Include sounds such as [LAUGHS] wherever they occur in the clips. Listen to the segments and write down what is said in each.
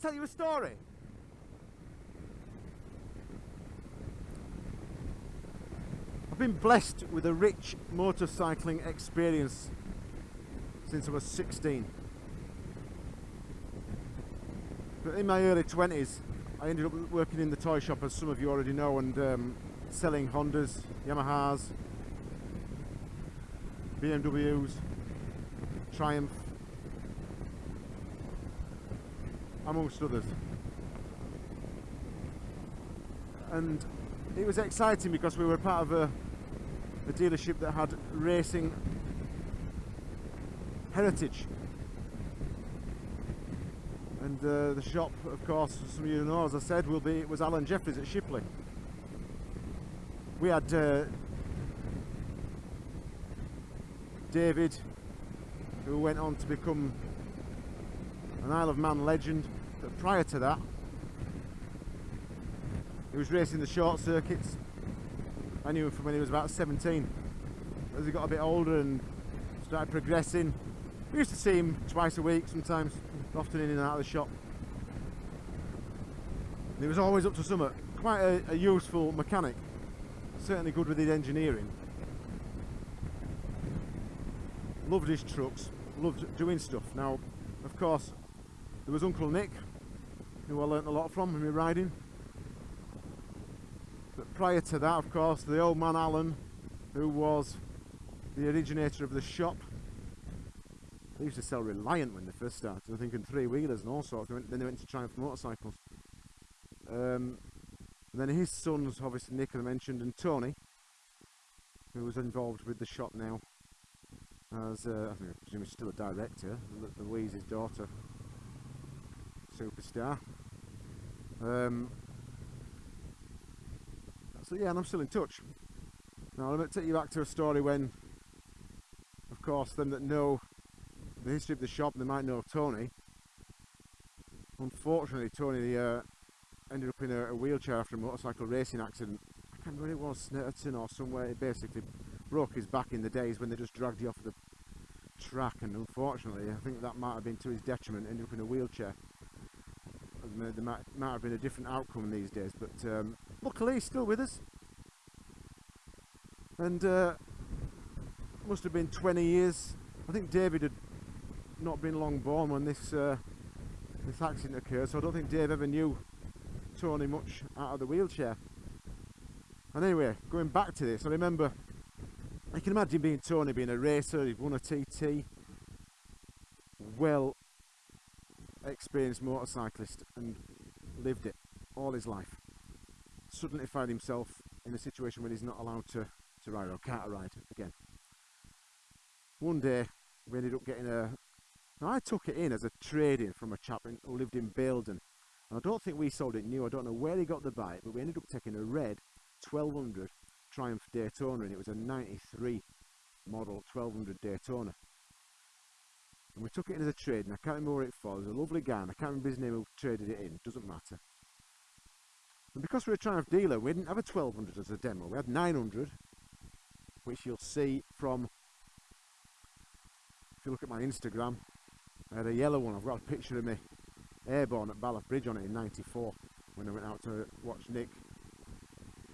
Tell you a story? I've been blessed with a rich motorcycling experience since I was 16. But in my early 20s, I ended up working in the toy shop, as some of you already know, and um, selling Hondas, Yamahas, BMWs, Triumph, amongst others. And it was exciting because we were part of a, a dealership that had racing heritage. And uh, the shop, of course, some of you know, as I said, will be it was Alan Jefferies at Shipley. We had uh, David, who went on to become an Isle of Man legend. But prior to that, he was racing the short circuits. I knew him from when he was about 17. As he got a bit older and started progressing, we used to see him twice a week sometimes, often in and out of the shop. And he was always up to something. Quite a, a useful mechanic. Certainly good with his engineering. Loved his trucks, loved doing stuff. Now, of course, there was Uncle Nick, who I learnt a lot from in my riding. But prior to that, of course, the old man Alan, who was the originator of the shop. They used to sell Reliant when they first started, I think in three-wheelers and all sorts. Then they went to Triumph Motorcycles. Um, then his sons, obviously Nick I mentioned, and Tony, who was involved with the shop now as, uh, I think I presume he's still a director, Louise's daughter, superstar. Um, so yeah, and I'm still in touch. Now I'm going to take you back to a story when, of course, them that know the history of the shop, they might know Tony. Unfortunately, Tony uh, ended up in a, a, wheelchair after a motorcycle racing accident. I can't remember it was, Snetterton or somewhere. He basically broke his back in the days when they just dragged you off the track, and unfortunately, I think that might have been to his detriment. Ended up in a wheelchair. There might, might have been a different outcome these days, but um, luckily he's still with us. And uh, must have been 20 years. I think David had not been long born when this uh, this accident occurred, so I don't think Dave ever knew Tony much out of the wheelchair. And anyway, going back to this, I remember, I can imagine being Tony being a racer, he'd won a TT, well experienced motorcyclist and lived it all his life. Suddenly found himself in a situation where he's not allowed to, to ride or can't ride again. One day we ended up getting a now I took it in as a trade-in from a chap who lived in Baildon. And I don't think we sold it new, I don't know where he got the bike, but we ended up taking a red 1200 Triumph Daytona and it was a 93 model 1200 Daytona. And we took it in as a trade and I can't remember what it falls. a lovely guy and I can't remember his name who traded it in, doesn't matter. And because we're a Triumph dealer, we didn't have a 1200 as a demo, we had 900, which you'll see from, if you look at my Instagram, I had a yellow one. I've got a picture of me airborne at Ballaugh Bridge on it in 94 when I went out to watch Nick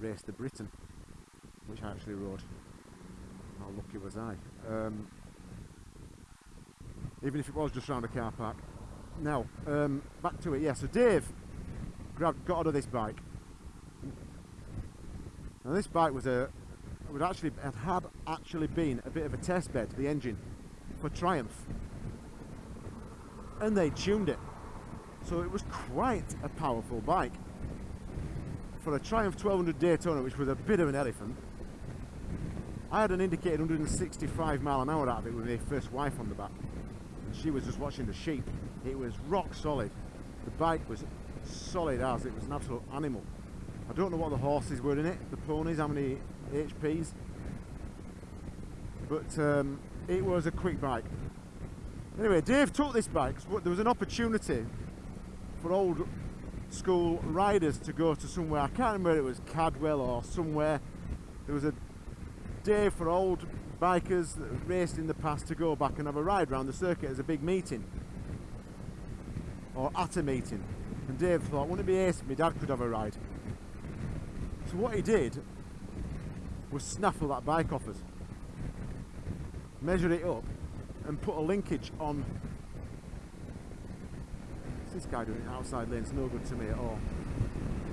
race the Britten, which I actually rode. How lucky was I? Um, even if it was just around a car park. Now, um, back to it. Yeah, so Dave grabbed, got out of this bike. Now this bike was a, would actually had, actually been a bit of a test bed, the engine, for Triumph and they tuned it. So it was quite a powerful bike. For a Triumph 1200 Daytona, which was a bit of an elephant, I had an indicated 165 mile an hour out of it with my first wife on the back. She was just watching the sheep. It was rock solid. The bike was solid as, it was an absolute animal. I don't know what the horses were in it, the ponies, how many HPs. But um, it was a quick bike. Anyway, Dave took this bike. There was an opportunity for old school riders to go to somewhere. I can't remember it was Cadwell or somewhere. There was a day for old bikers that raced in the past to go back and have a ride around the circuit as a big meeting. or at a meeting. And Dave thought, wouldn't it be ace if my dad could have a ride? So what he did was snaffle that bike off us, measure it up, and put a linkage on. What's this guy doing outside lane? It's no good to me at all.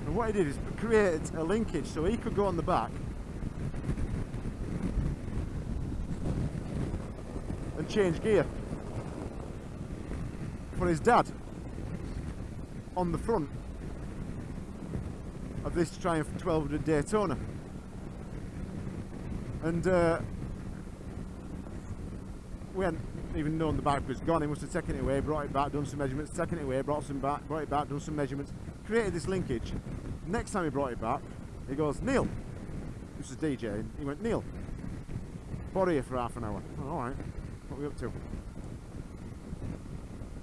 And what he did is create a linkage so he could go on the back and change gear for his dad on the front of this Triumph 1200 Daytona. And uh, we hadn't even known the bike was gone. He must have taken it away, brought it back, done some measurements, taken it away, brought some back, brought it back, done some measurements, created this linkage. Next time he brought it back, he goes, Neil, this is DJ, he went, Neil, borrow you for half an hour. Oh, all right, what are we up to?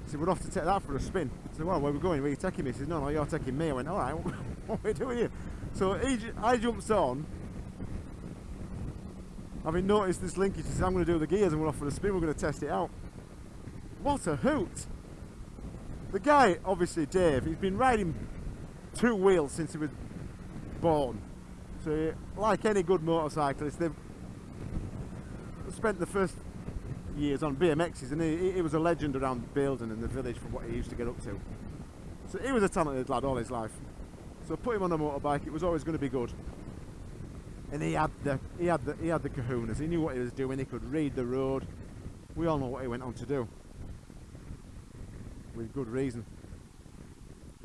Said, we're off to take that for a spin. So, well, where are we going? Where are you taking me? He said, no, no, you're taking me. I went, all right, [LAUGHS] what are we doing here? So he, I jumps on, having noticed this linkage, he said, I'm going to do the gears and we're off for a spin, we're going to test it out. What a hoot! The guy, obviously Dave, he's been riding two wheels since he was born. So, like any good motorcyclist, they've spent the first years on BMXs, and he, he was a legend around Baildon and the village for what he used to get up to. So he was a talented lad all his life. So put him on a motorbike, it was always going to be good. And he had the he had the he had the kahunas. He knew what he was doing. He could read the road. We all know what he went on to do. With good reason.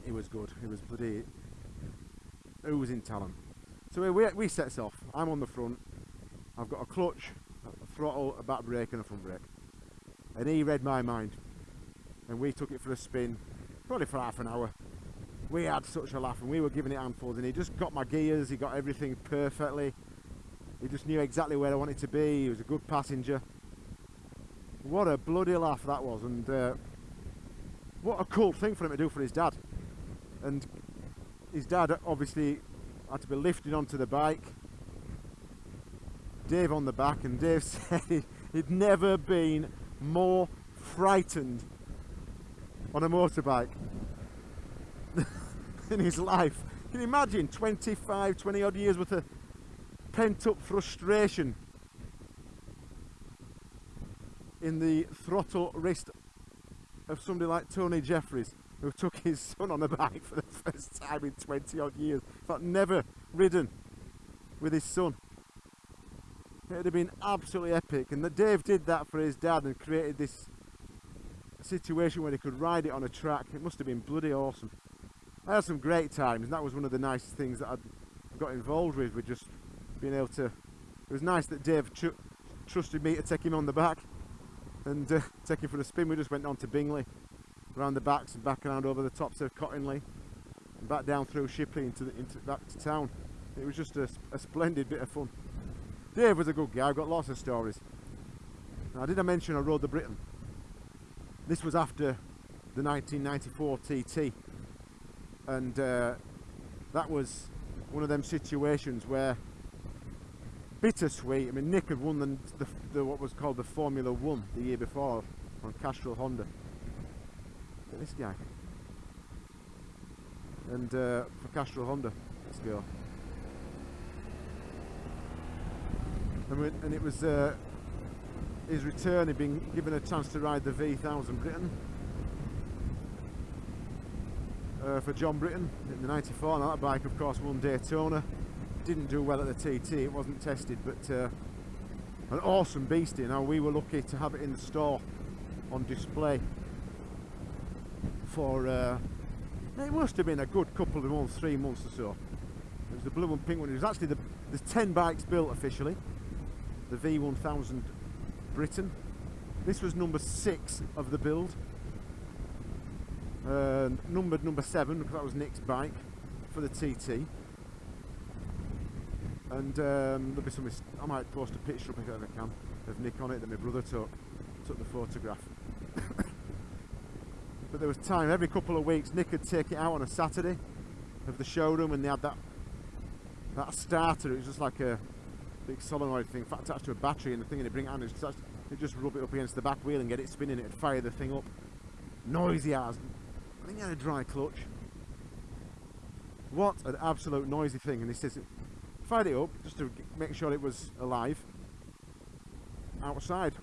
He was good. He was bloody oozing talent. So we, we sets off. I'm on the front. I've got a clutch, throttle, a back brake and a front brake. And he read my mind. And we took it for a spin, probably for half an hour. We had such a laugh and we were giving it handfuls and he just got my gears, he got everything perfectly. He just knew exactly where I wanted to be, he was a good passenger. What a bloody laugh that was and uh, what a cool thing for him to do for his dad. And his dad obviously had to be lifted onto the bike. Dave on the back, and Dave [LAUGHS] said he'd never been more frightened on a motorbike [LAUGHS] in his life. Can you imagine 25, 20 odd years worth of pent up frustration in the throttle wrist of somebody like Tony Jefferies? who took his son on a bike [LAUGHS] for the first time in 20 odd years. Fact, never ridden with his son. It would have been absolutely epic. And that Dave did that for his dad and created this situation where he could ride it on a track. It must have been bloody awesome. I had some great times, and that was one of the nicest things that I got involved with, with just being able to. It was nice that Dave tr trusted me to take him on the back and uh, take him for a spin. We just went on to Bingley around the backs and back around over the tops of Cottingley and back down through Shipley into, the, into back to town. It was just a, a, splendid bit of fun. Dave was a good guy, I've got lots of stories. Now did I mention I rode the Britten? This was after the 1994 TT and uh, that was one of them situations where bittersweet. I mean, Nick had won the, the, the, what was called the Formula One the year before on Castrol Honda, Look at this guy. And uh, for Castrol Honda, let's go. And, we, and it was uh, his return, he'd been given a chance to ride the V1000 Britten Uh, for John Britten in the 94 and that bike of course won Daytona didn't do well at the TT it wasn't tested but uh, an awesome beastie now we were lucky to have it in the store on display for uh, it must have been a good couple of months, three months or so. It was the blue and pink one. It was actually the there's 10 bikes built officially. The V1000 Britten. This was number six of the build. Uh, numbered number seven because that was Nick's bike for the TT. And um, there'll be some. I might post a picture up if I can of Nick on it that my brother took took the photograph. [COUGHS] but there was time every couple of weeks Nick would take it out on a Saturday of the showroom and they had that that starter it was just like a big solenoid thing attached to a battery and the thing and they bring it out and it just rub it up against the back wheel and get it spinning it'd fire the thing up noisy as I think he had a dry clutch. What an absolute noisy thing. And he says, fired it up just to make sure it was alive outside.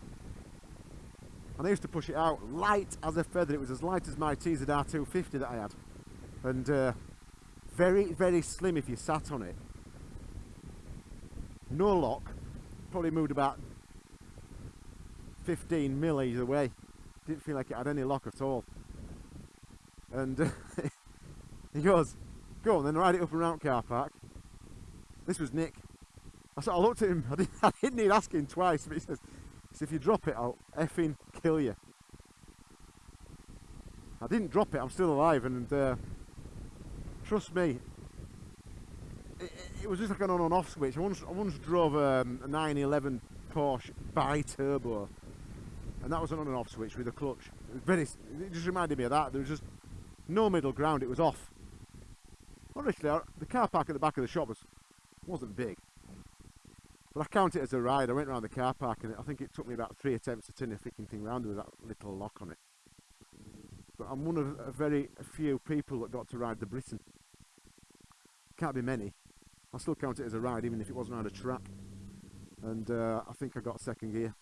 And I used to push it out light as a feather. It was as light as my TZ R250 that I had. And uh, very, very slim if you sat on it. No lock. Probably moved about 15 mil either way. Didn't feel like it had any lock at all. And [LAUGHS] he goes, go on then, ride it up around car park. This was Nick. I sort of looked at him, [LAUGHS] I didn't, I didn't need asking twice, but he says, he says, if you drop it, I'll effing kill you. I didn't drop it, I'm still alive, and uh, trust me, it, it, was just like an on and off switch. I once, I once drove um, a 911 Porsche bi-turbo, and that was an on and off switch with a clutch. It, very, it just reminded me of that. There was just no middle ground, it was off. Honestly, the car park at the back of the shop was, wasn't big. But I count it as a ride. I went around the car park and I think it took me about three attempts to turn the freaking thing round with that little lock on it. But I'm one of a very few people that got to ride the Britten. Can't be many. I still count it as a ride even if it wasn't around a track. And uh, I think I got second gear.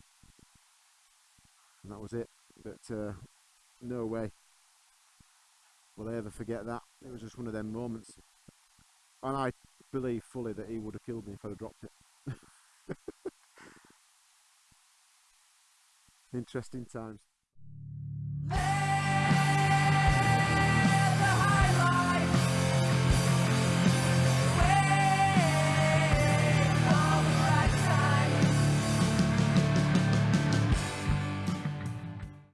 And that was it. But uh, no way will I ever forget that. It was just one of them moments. And I believe fully that he would have killed me if I'd have dropped it. [LAUGHS] Interesting times.